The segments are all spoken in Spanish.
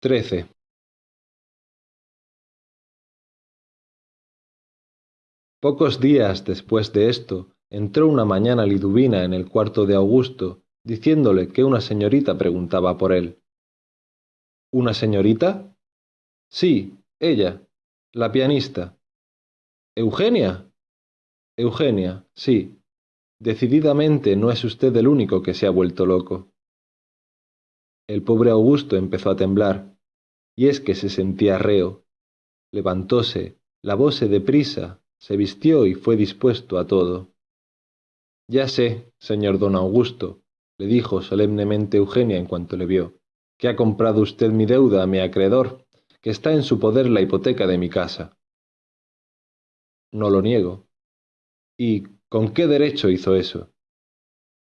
trece Pocos días después de esto, entró una mañana Liduvina en el cuarto de Augusto, diciéndole que una señorita preguntaba por él. ¿Una señorita? Sí, ella, la pianista. ¿Eugenia? Eugenia, sí. Decididamente no es usted el único que se ha vuelto loco. El pobre Augusto empezó a temblar, y es que se sentía reo. Levantóse, lavóse deprisa, se vistió y fue dispuesto a todo. Ya sé, señor don Augusto, le dijo solemnemente Eugenia en cuanto le vio, que ha comprado usted mi deuda a mi acreedor, que está en su poder la hipoteca de mi casa. No lo niego. ¿Y con qué derecho hizo eso?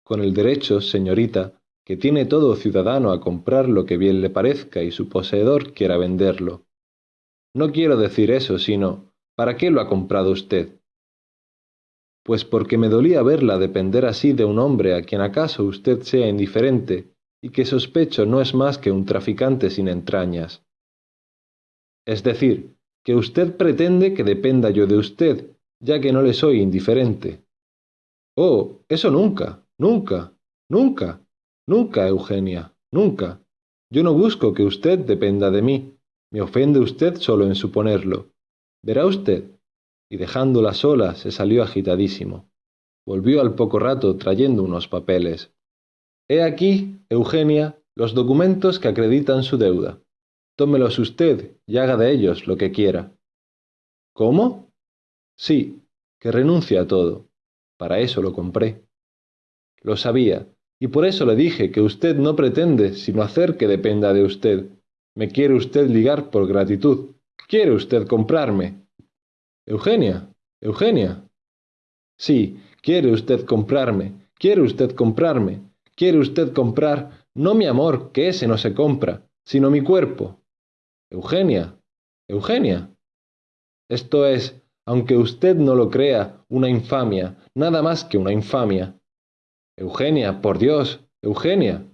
Con el derecho, señorita, que tiene todo ciudadano a comprar lo que bien le parezca y su poseedor quiera venderlo. No quiero decir eso, sino ¿Para qué lo ha comprado usted? Pues porque me dolía verla depender así de un hombre a quien acaso usted sea indiferente y que sospecho no es más que un traficante sin entrañas. Es decir, que usted pretende que dependa yo de usted, ya que no le soy indiferente. Oh, eso nunca, nunca, nunca, nunca, Eugenia, nunca. Yo no busco que usted dependa de mí. Me ofende usted solo en suponerlo. Verá usted. Y dejándola sola, se salió agitadísimo. Volvió al poco rato trayendo unos papeles. He aquí, Eugenia, los documentos que acreditan su deuda. Tómelos usted y haga de ellos lo que quiera. ¿Cómo? Sí, que renuncie a todo. Para eso lo compré. Lo sabía, y por eso le dije que usted no pretende sino hacer que dependa de usted. Me quiere usted ligar por gratitud. ¿Quiere usted comprarme? Eugenia, Eugenia. Sí, quiere usted comprarme, quiere usted comprarme, quiere usted comprar, no mi amor, que ese no se compra, sino mi cuerpo. Eugenia, Eugenia. Esto es, aunque usted no lo crea, una infamia, nada más que una infamia. Eugenia, por Dios, Eugenia.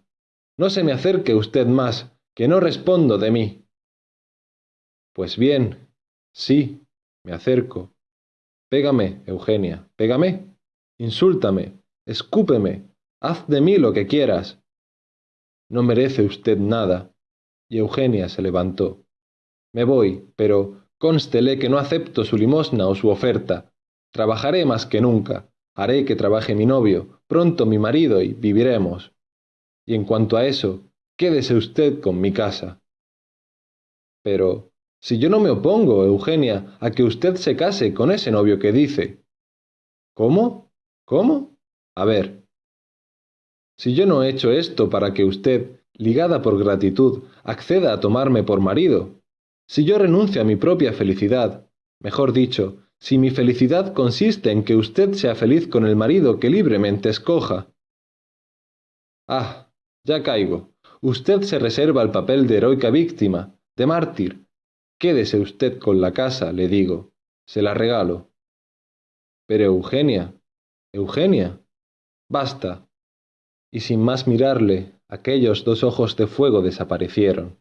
No se me acerque usted más, que no respondo de mí. Pues bien, sí, me acerco. Pégame, Eugenia, pégame. Insúltame, escúpeme, haz de mí lo que quieras. No merece usted nada. Y Eugenia se levantó. Me voy, pero cónstele que no acepto su limosna o su oferta. Trabajaré más que nunca. Haré que trabaje mi novio, pronto mi marido y viviremos. Y en cuanto a eso, quédese usted con mi casa. Pero, si yo no me opongo, Eugenia, a que usted se case con ese novio que dice. ¿Cómo? ¿Cómo? A ver. Si yo no he hecho esto para que usted, ligada por gratitud, acceda a tomarme por marido, si yo renuncio a mi propia felicidad, mejor dicho, si mi felicidad consiste en que usted sea feliz con el marido que libremente escoja. Ah, ya caigo. Usted se reserva el papel de heroica víctima, de mártir, Quédese usted con la casa, le digo. Se la regalo. Pero Eugenia, Eugenia. Basta. Y sin más mirarle, aquellos dos ojos de fuego desaparecieron.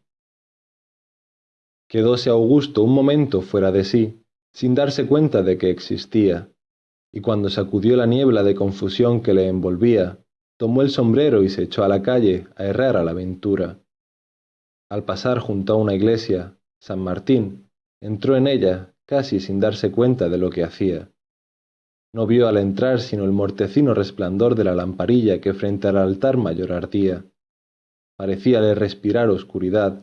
Quedóse Augusto un momento fuera de sí, sin darse cuenta de que existía, y cuando sacudió la niebla de confusión que le envolvía, tomó el sombrero y se echó a la calle a errar a la aventura. Al pasar junto a una iglesia, San Martín entró en ella casi sin darse cuenta de lo que hacía. No vio al entrar sino el mortecino resplandor de la lamparilla que frente al altar mayor ardía. Parecíale respirar oscuridad,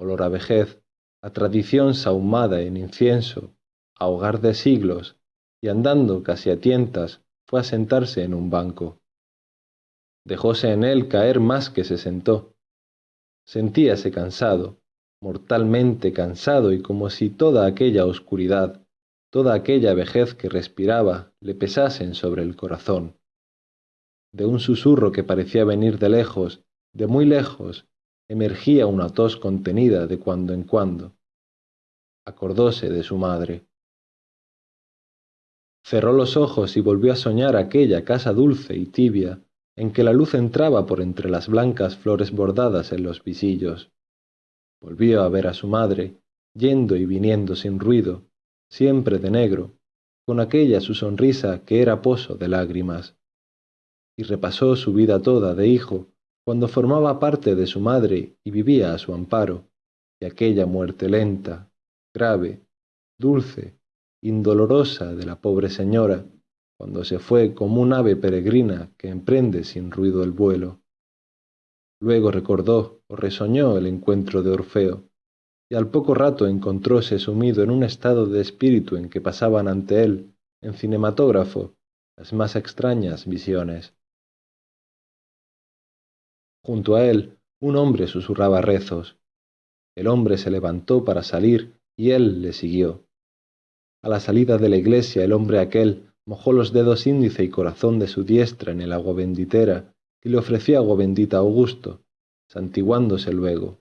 olor a vejez, a tradición sahumada en incienso, a hogar de siglos, y andando casi a tientas fue a sentarse en un banco. Dejóse en él caer más que se sentó. Sentíase cansado, mortalmente cansado y como si toda aquella oscuridad, toda aquella vejez que respiraba, le pesasen sobre el corazón. De un susurro que parecía venir de lejos, de muy lejos, emergía una tos contenida de cuando en cuando. Acordóse de su madre. Cerró los ojos y volvió a soñar aquella casa dulce y tibia, en que la luz entraba por entre las blancas flores bordadas en los visillos volvió a ver a su madre, yendo y viniendo sin ruido, siempre de negro, con aquella su sonrisa que era pozo de lágrimas. Y repasó su vida toda de hijo, cuando formaba parte de su madre y vivía a su amparo, y aquella muerte lenta, grave, dulce, indolorosa de la pobre señora, cuando se fue como un ave peregrina que emprende sin ruido el vuelo. Luego recordó o resoñó el encuentro de Orfeo, y al poco rato encontróse sumido en un estado de espíritu en que pasaban ante él, en cinematógrafo, las más extrañas visiones. Junto a él, un hombre susurraba rezos. El hombre se levantó para salir y él le siguió. A la salida de la iglesia el hombre aquel mojó los dedos índice y corazón de su diestra en el agua benditera y le ofreció agua bendita a Augusto, santiguándose luego.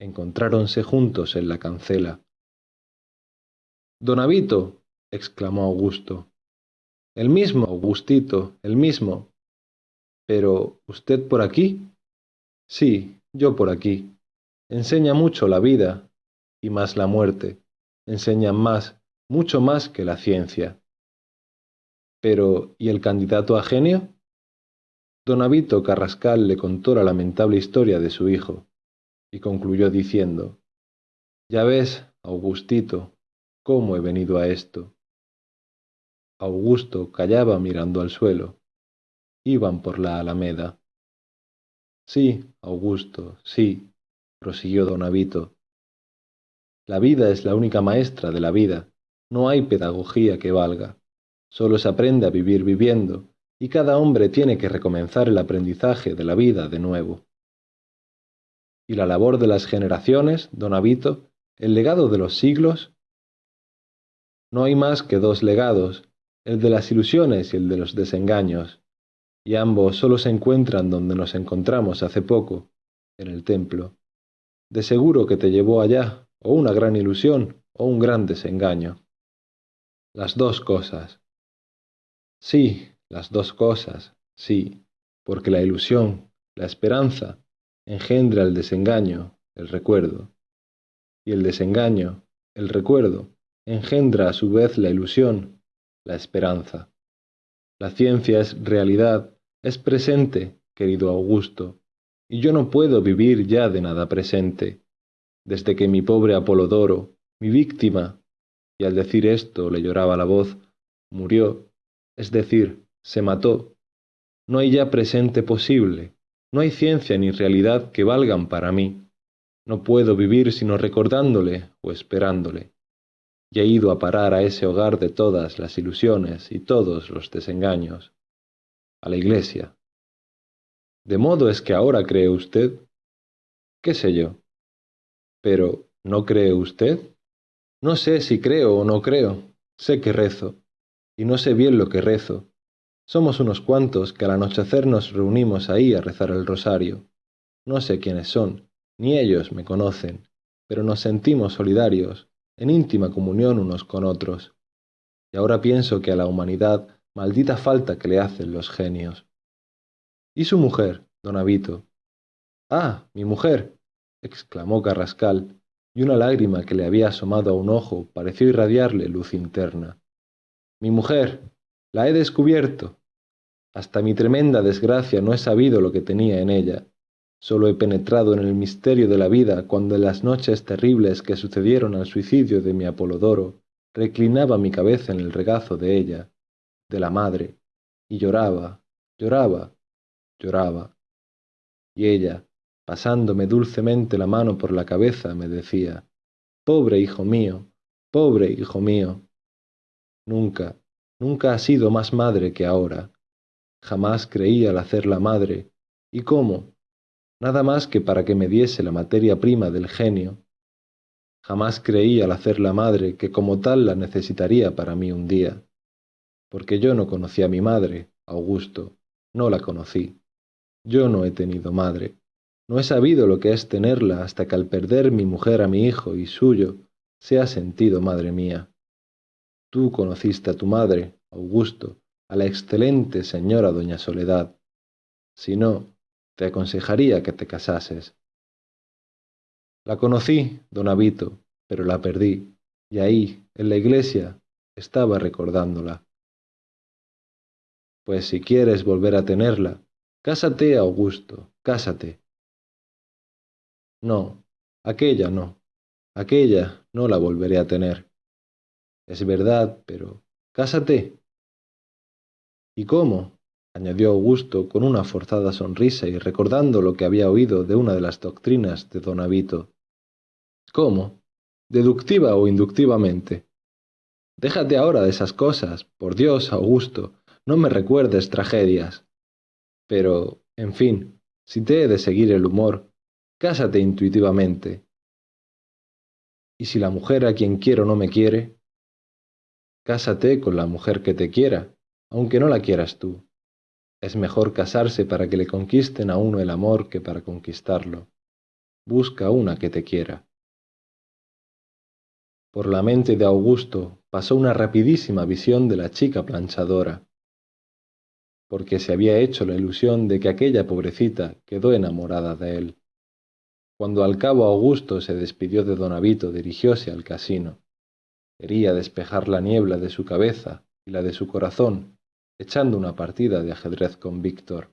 Encontráronse juntos en la cancela. Don Avito, exclamó Augusto. El mismo, Augustito, el mismo. Pero, ¿usted por aquí? Sí, yo por aquí. Enseña mucho la vida, y más la muerte. Enseña más, mucho más que la ciencia. Pero, ¿y el candidato a genio? Don Avito Carrascal le contó la lamentable historia de su hijo, y concluyó diciendo, Ya ves, Augustito, cómo he venido a esto. Augusto callaba mirando al suelo. Iban por la alameda. Sí, Augusto, sí, prosiguió don Avito. La vida es la única maestra de la vida. No hay pedagogía que valga. Solo se aprende a vivir viviendo, y cada hombre tiene que recomenzar el aprendizaje de la vida de nuevo. Y la labor de las generaciones, don Avito, el legado de los siglos, no hay más que dos legados, el de las ilusiones y el de los desengaños, y ambos solo se encuentran donde nos encontramos hace poco, en el templo. De seguro que te llevó allá, o una gran ilusión, o un gran desengaño. Las dos cosas. Sí, las dos cosas, sí, porque la ilusión, la esperanza, engendra el desengaño, el recuerdo. Y el desengaño, el recuerdo, engendra a su vez la ilusión, la esperanza. La ciencia es realidad, es presente, querido Augusto, y yo no puedo vivir ya de nada presente. Desde que mi pobre Apolodoro, mi víctima, y al decir esto le lloraba la voz, murió, es decir, se mató. No hay ya presente posible, no hay ciencia ni realidad que valgan para mí. No puedo vivir sino recordándole o esperándole. Y he ido a parar a ese hogar de todas las ilusiones y todos los desengaños, a la iglesia. ¿De modo es que ahora cree usted? ¿Qué sé yo? Pero, ¿no cree usted? No sé si creo o no creo. Sé que rezo. Y no sé bien lo que rezo, somos unos cuantos que al anochecer nos reunimos ahí a rezar el rosario. No sé quiénes son, ni ellos me conocen, pero nos sentimos solidarios, en íntima comunión unos con otros. Y ahora pienso que a la humanidad maldita falta que le hacen los genios. ¿Y su mujer, don Avito? Ah, mi mujer, exclamó Carrascal, y una lágrima que le había asomado a un ojo pareció irradiarle luz interna. Mi mujer, la he descubierto. Hasta mi tremenda desgracia no he sabido lo que tenía en ella. Solo he penetrado en el misterio de la vida cuando en las noches terribles que sucedieron al suicidio de mi Apolodoro reclinaba mi cabeza en el regazo de ella, de la madre, y lloraba, lloraba, lloraba. Y ella, pasándome dulcemente la mano por la cabeza, me decía, Pobre hijo mío, pobre hijo mío. Nunca, nunca ha sido más madre que ahora. Jamás creí al hacerla madre. ¿Y cómo? Nada más que para que me diese la materia prima del genio. Jamás creí al hacerla madre que como tal la necesitaría para mí un día. Porque yo no conocí a mi madre, Augusto, no la conocí. Yo no he tenido madre. No he sabido lo que es tenerla hasta que al perder mi mujer a mi hijo y suyo, se ha sentido madre mía. Tú conociste a tu madre, Augusto, a la excelente señora doña Soledad. Si no, te aconsejaría que te casases. La conocí, don Avito, pero la perdí, y ahí, en la iglesia, estaba recordándola. Pues si quieres volver a tenerla, cásate, Augusto, cásate. No, aquella no, aquella no la volveré a tener. Es verdad, pero cásate. ¿Y cómo? añadió Augusto con una forzada sonrisa y recordando lo que había oído de una de las doctrinas de don Avito. ¿Cómo? ¿Deductiva o inductivamente? Déjate ahora de esas cosas, por Dios, Augusto, no me recuerdes tragedias. Pero, en fin, si te he de seguir el humor, cásate intuitivamente. ¿Y si la mujer a quien quiero no me quiere? Cásate con la mujer que te quiera, aunque no la quieras tú. Es mejor casarse para que le conquisten a uno el amor que para conquistarlo. Busca una que te quiera. Por la mente de Augusto pasó una rapidísima visión de la chica planchadora, porque se había hecho la ilusión de que aquella pobrecita quedó enamorada de él. Cuando al cabo Augusto se despidió de don Avito, dirigióse al casino. Quería despejar la niebla de su cabeza y la de su corazón echando una partida de ajedrez con Víctor.